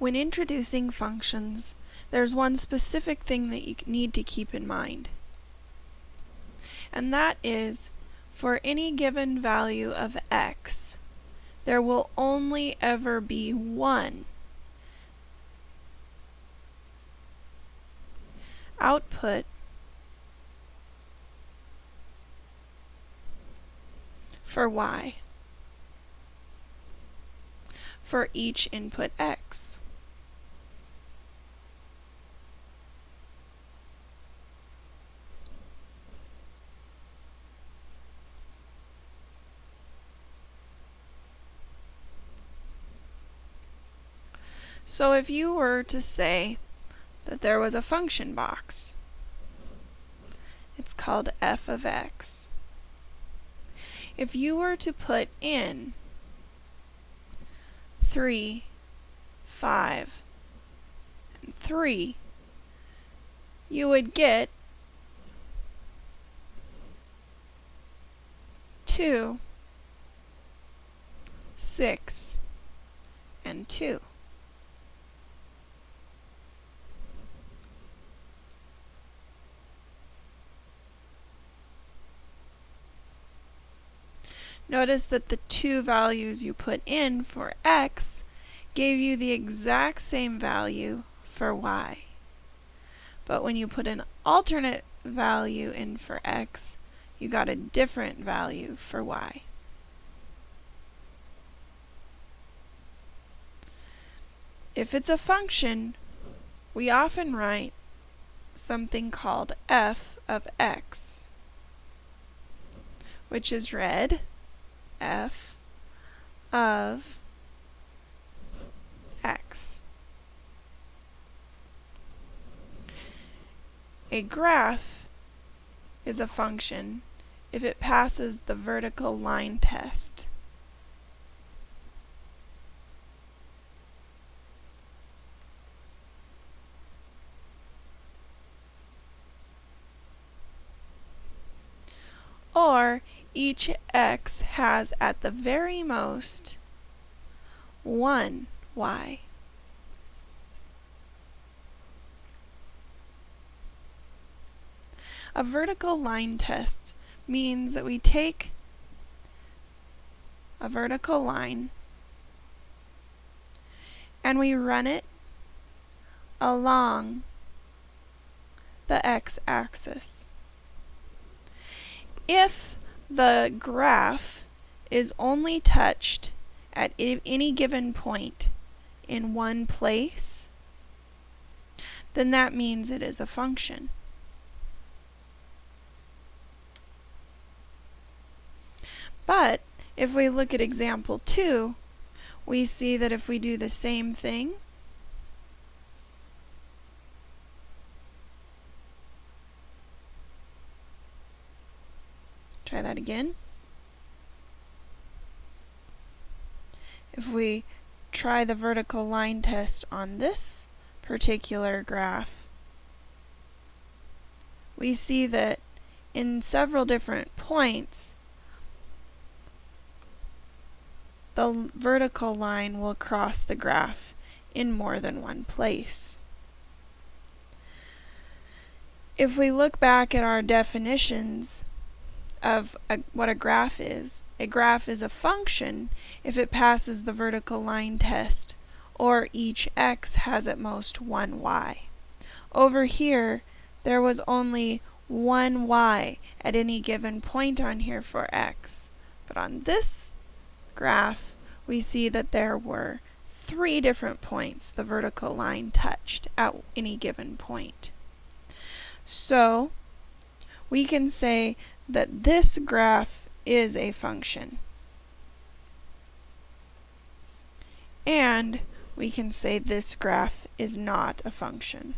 When introducing functions, there's one specific thing that you need to keep in mind. And that is, for any given value of x, there will only ever be one output for y for each input x. So if you were to say that there was a function box, it's called f of x. If you were to put in 3, 5, and 3, you would get 2, 6, and 2. Notice that the two values you put in for x gave you the exact same value for y. But when you put an alternate value in for x, you got a different value for y. If it's a function, we often write something called f of x, which is read f of x. A graph is a function if it passes the vertical line test. Or each x has at the very most one y. A vertical line test means that we take a vertical line and we run it along the x-axis. If the graph is only touched at any given point in one place, then that means it is a function. But if we look at example 2, we see that if we do the same thing, Try that again. If we try the vertical line test on this particular graph, we see that in several different points, the vertical line will cross the graph in more than one place. If we look back at our definitions, of a, what a graph is. A graph is a function if it passes the vertical line test, or each x has at most one y. Over here, there was only one y at any given point on here for x. But on this graph, we see that there were three different points the vertical line touched at any given point. So, we can say that this graph is a function. And we can say this graph is not a function.